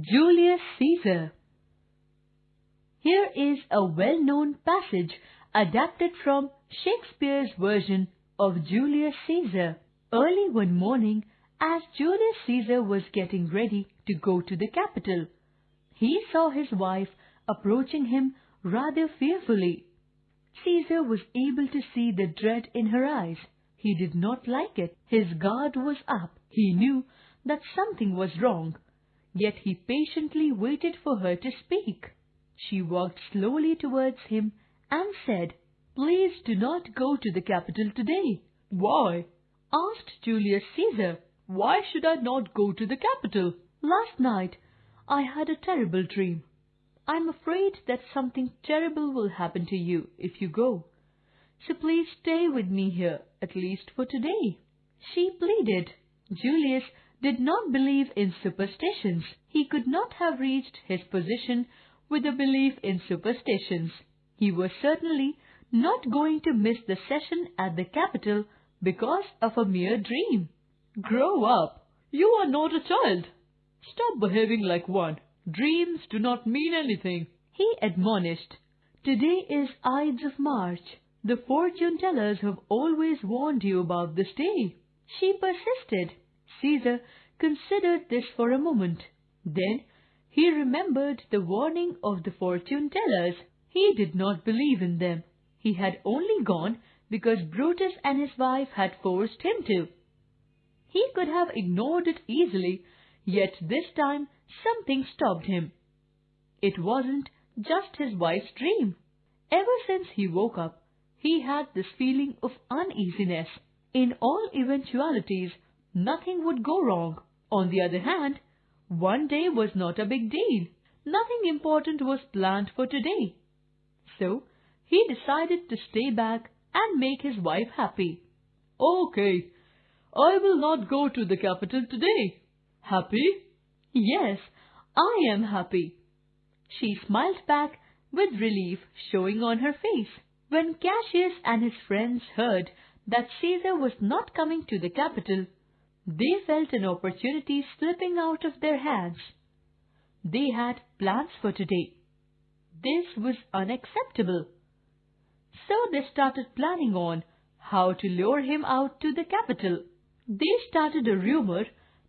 Julius Caesar. Here is a well-known passage adapted from Shakespeare's version of Julius Caesar. Early one morning, as Julius Caesar was getting ready to go to the capital, he saw his wife approaching him rather fearfully. Caesar was able to see the dread in her eyes. He did not like it. His guard was up. He knew that something was wrong yet he patiently waited for her to speak. She walked slowly towards him and said, Please do not go to the capital today. Why? asked Julius Caesar. Why should I not go to the capital? Last night I had a terrible dream. I'm afraid that something terrible will happen to you if you go. So please stay with me here, at least for today. She pleaded. Julius did not believe in superstitions. He could not have reached his position with a belief in superstitions. He was certainly not going to miss the session at the capital because of a mere dream. Grow up. You are not a child. Stop behaving like one. Dreams do not mean anything. He admonished. Today is Ides of March. The fortune tellers have always warned you about this day. She persisted. Caesar considered this for a moment. Then he remembered the warning of the fortune tellers. He did not believe in them. He had only gone because Brutus and his wife had forced him to. He could have ignored it easily, yet this time something stopped him. It wasn't just his wife's dream. Ever since he woke up, he had this feeling of uneasiness. In all eventualities, nothing would go wrong. On the other hand, one day was not a big deal. Nothing important was planned for today. So he decided to stay back and make his wife happy. Okay, I will not go to the capital today. Happy? Yes, I am happy. She smiled back with relief showing on her face. When Cassius and his friends heard that Caesar was not coming to the capital, they felt an opportunity slipping out of their hands. They had plans for today. This was unacceptable. So they started planning on how to lure him out to the capital. They started a rumor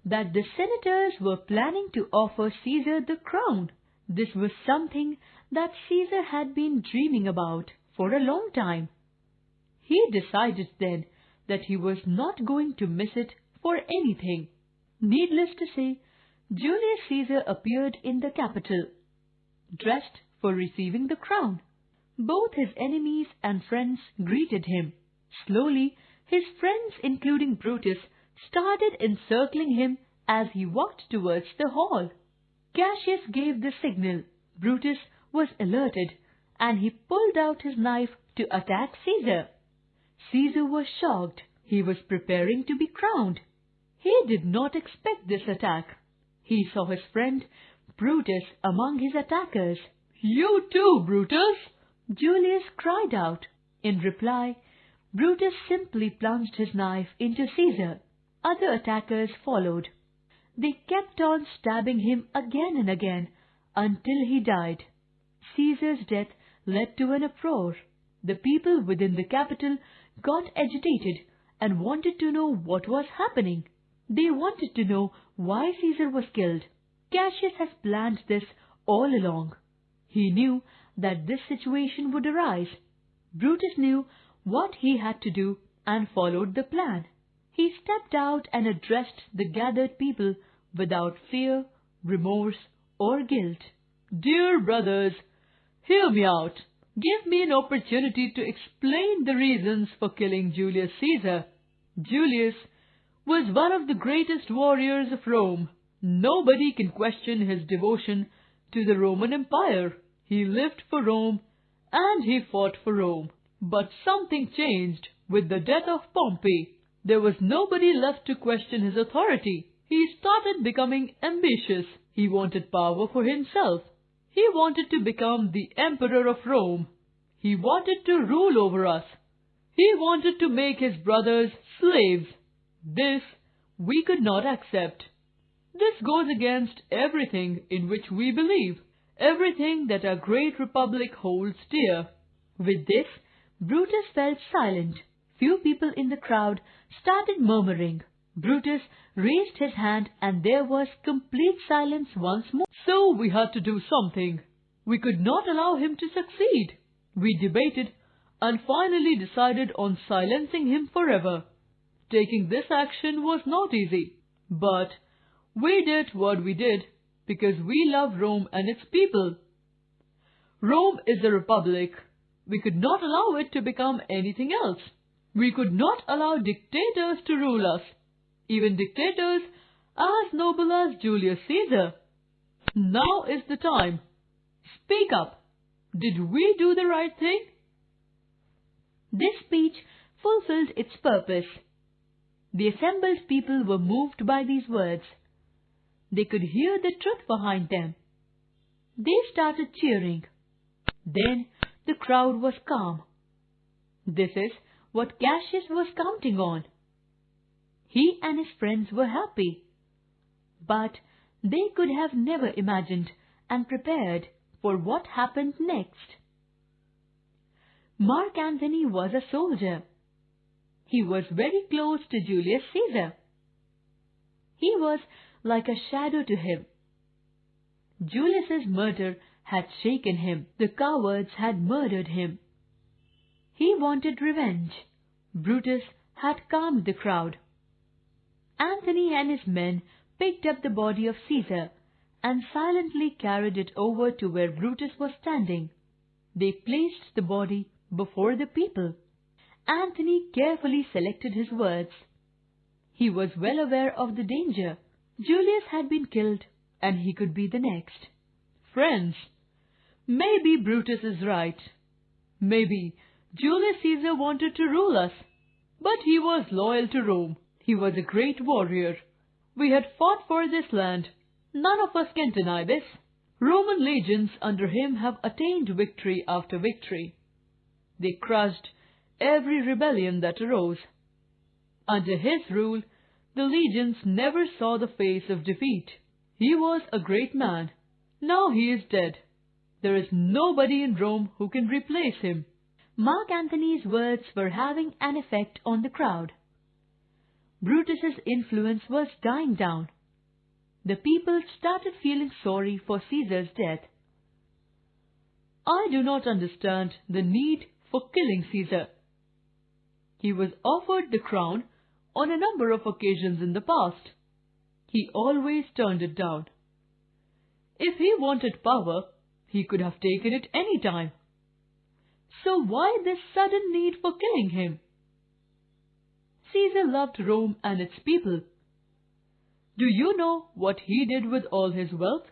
that the senators were planning to offer Caesar the crown. This was something that Caesar had been dreaming about for a long time. He decided then that he was not going to miss it for anything. Needless to say, Julius Caesar appeared in the capital, dressed for receiving the crown. Both his enemies and friends greeted him. Slowly, his friends, including Brutus, started encircling him as he walked towards the hall. Cassius gave the signal. Brutus was alerted, and he pulled out his knife to attack Caesar. Caesar was shocked. He was preparing to be crowned. He did not expect this attack. He saw his friend Brutus among his attackers. You too, Brutus! Julius cried out. In reply, Brutus simply plunged his knife into Caesar. Other attackers followed. They kept on stabbing him again and again until he died. Caesar's death led to an uproar. The people within the capital got agitated and wanted to know what was happening. They wanted to know why Caesar was killed. Cassius has planned this all along. He knew that this situation would arise. Brutus knew what he had to do and followed the plan. He stepped out and addressed the gathered people without fear, remorse, or guilt. Dear brothers, hear me out. Give me an opportunity to explain the reasons for killing Julius Caesar. Julius was one of the greatest warriors of Rome. Nobody can question his devotion to the Roman Empire. He lived for Rome and he fought for Rome. But something changed with the death of Pompey. There was nobody left to question his authority. He started becoming ambitious. He wanted power for himself. He wanted to become the emperor of Rome. He wanted to rule over us. He wanted to make his brothers slaves. This we could not accept. This goes against everything in which we believe, everything that our great republic holds dear. With this, Brutus fell silent. Few people in the crowd started murmuring. Brutus raised his hand and there was complete silence once more. So we had to do something. We could not allow him to succeed. We debated and finally decided on silencing him forever. Taking this action was not easy, but we did what we did because we love Rome and its people. Rome is a republic. We could not allow it to become anything else. We could not allow dictators to rule us, even dictators as noble as Julius Caesar. Now is the time. Speak up. Did we do the right thing? This speech fulfilled its purpose. The assembled people were moved by these words. They could hear the truth behind them. They started cheering. Then the crowd was calm. This is what Cassius was counting on. He and his friends were happy. But they could have never imagined and prepared for what happened next. Mark Antony was a soldier. He was very close to Julius Caesar. He was like a shadow to him. Julius's murder had shaken him. The cowards had murdered him. He wanted revenge. Brutus had calmed the crowd. Antony and his men picked up the body of Caesar and silently carried it over to where Brutus was standing. They placed the body before the people. Antony carefully selected his words. He was well aware of the danger. Julius had been killed, and he could be the next. Friends, maybe Brutus is right. Maybe Julius Caesar wanted to rule us, but he was loyal to Rome. He was a great warrior. We had fought for this land. None of us can deny this. Roman legions under him have attained victory after victory. They crushed every rebellion that arose. Under his rule, the legions never saw the face of defeat. He was a great man. Now he is dead. There is nobody in Rome who can replace him. Mark Antony's words were having an effect on the crowd. Brutus's influence was dying down. The people started feeling sorry for Caesar's death. I do not understand the need for killing Caesar. He was offered the crown on a number of occasions in the past. He always turned it down. If he wanted power, he could have taken it any time. So why this sudden need for killing him? Caesar loved Rome and its people. Do you know what he did with all his wealth?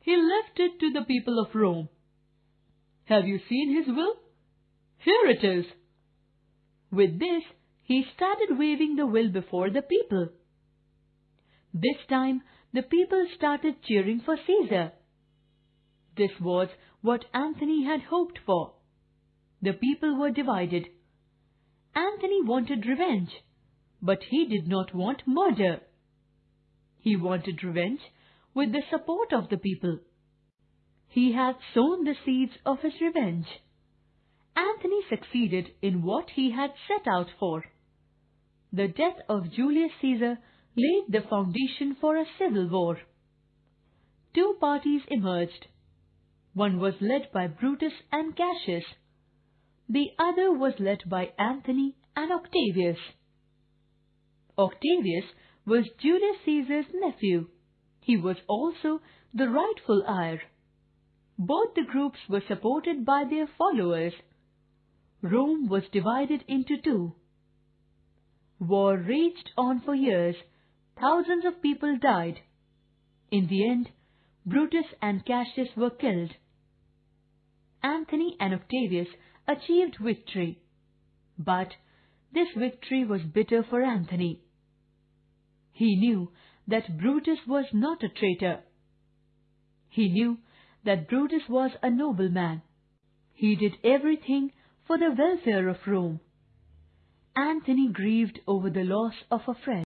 He left it to the people of Rome. Have you seen his will? Here it is. With this, he started waving the will before the people. This time, the people started cheering for Caesar. This was what Antony had hoped for. The people were divided. Antony wanted revenge, but he did not want murder. He wanted revenge with the support of the people. He had sown the seeds of his revenge. Antony succeeded in what he had set out for. The death of Julius Caesar laid the foundation for a civil war. Two parties emerged. One was led by Brutus and Cassius. The other was led by Antony and Octavius. Octavius was Julius Caesar's nephew. He was also the rightful heir. Both the groups were supported by their followers. Rome was divided into two. War raged on for years. Thousands of people died. In the end, Brutus and Cassius were killed. Antony and Octavius achieved victory. But this victory was bitter for Antony. He knew that Brutus was not a traitor. He knew that Brutus was a noble man. He did everything for the welfare of Rome. Antony grieved over the loss of a friend.